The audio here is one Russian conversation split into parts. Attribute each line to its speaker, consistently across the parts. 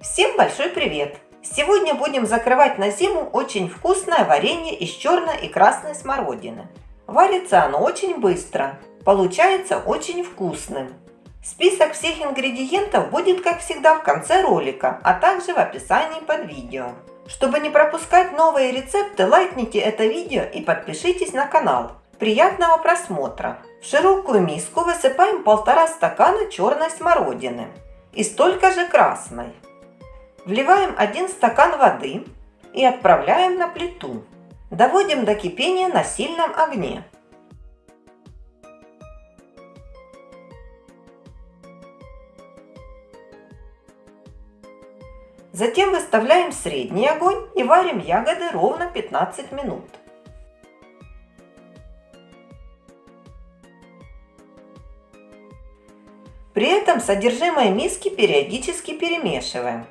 Speaker 1: Всем большой привет! Сегодня будем закрывать на зиму очень вкусное варенье из черной и красной смородины. Варится оно очень быстро, получается очень вкусным. Список всех ингредиентов будет, как всегда, в конце ролика, а также в описании под видео. Чтобы не пропускать новые рецепты, лайкните это видео и подпишитесь на канал. Приятного просмотра! В широкую миску высыпаем полтора стакана черной смородины и столько же красной. Вливаем 1 стакан воды и отправляем на плиту. Доводим до кипения на сильном огне. Затем выставляем средний огонь и варим ягоды ровно 15 минут. При этом содержимое миски периодически перемешиваем.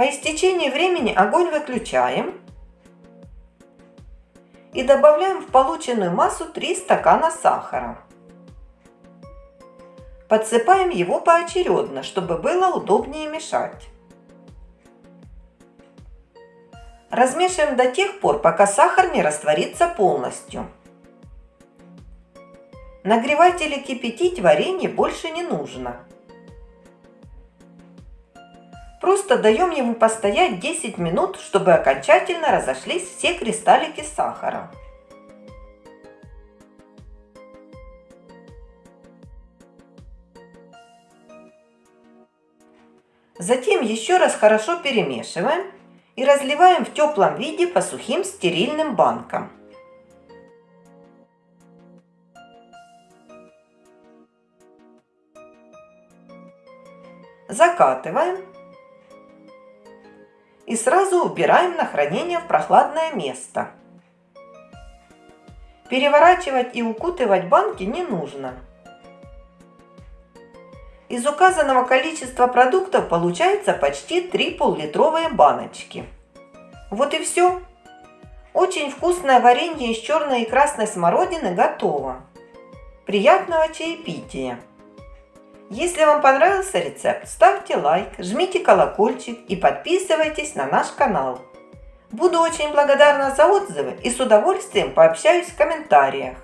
Speaker 1: По истечении времени огонь выключаем и добавляем в полученную массу 3 стакана сахара. Подсыпаем его поочередно, чтобы было удобнее мешать. Размешиваем до тех пор, пока сахар не растворится полностью. Нагревать или кипятить варенье больше не нужно. Просто даем ему постоять 10 минут, чтобы окончательно разошлись все кристаллики сахара. Затем еще раз хорошо перемешиваем и разливаем в теплом виде по сухим стерильным банкам. Закатываем и сразу убираем на хранение в прохладное место. Переворачивать и укутывать банки не нужно. Из указанного количества продуктов получается почти 3 пол-литровые баночки. Вот и все. Очень вкусное варенье из черной и красной смородины готово. Приятного чаепития! Если вам понравился рецепт, ставьте лайк, жмите колокольчик и подписывайтесь на наш канал. Буду очень благодарна за отзывы и с удовольствием пообщаюсь в комментариях.